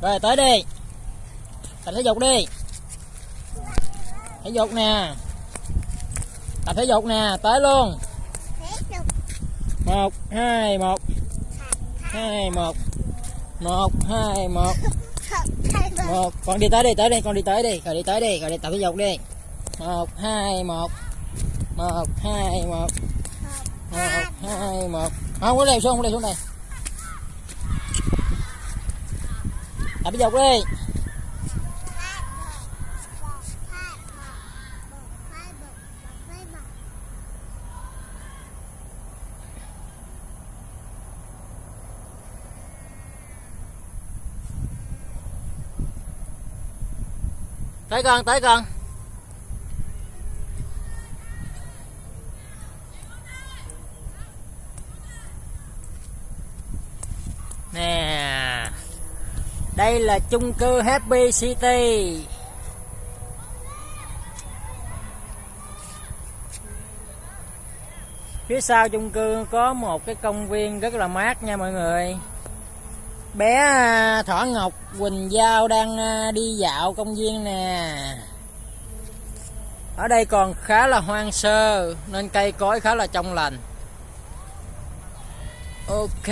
rồi, tới đi. Tập thể dục đi. Thể dục nè. Tập thể dục nè, tới luôn. Một, hai một. Hai, một. Một, hai, một. Một. Con đi tới đi tới đi con đi tới đi. Rồi đi tới đi rồi đi tập thể dục đi. Một, hai, một. Một, hai, một. Một, hai, một. Không có leo xuống, không leo xuống đây. Tập thể dục đi. Tới con tới con. Nè đây là chung cư Happy City. Phía sau chung cư có một cái công viên rất là mát nha mọi người. Bé à, Thỏ Ngọc Quỳnh Giao đang à, đi dạo công viên nè. Ở đây còn khá là hoang sơ, nên cây cối khá là trong lành. Ok.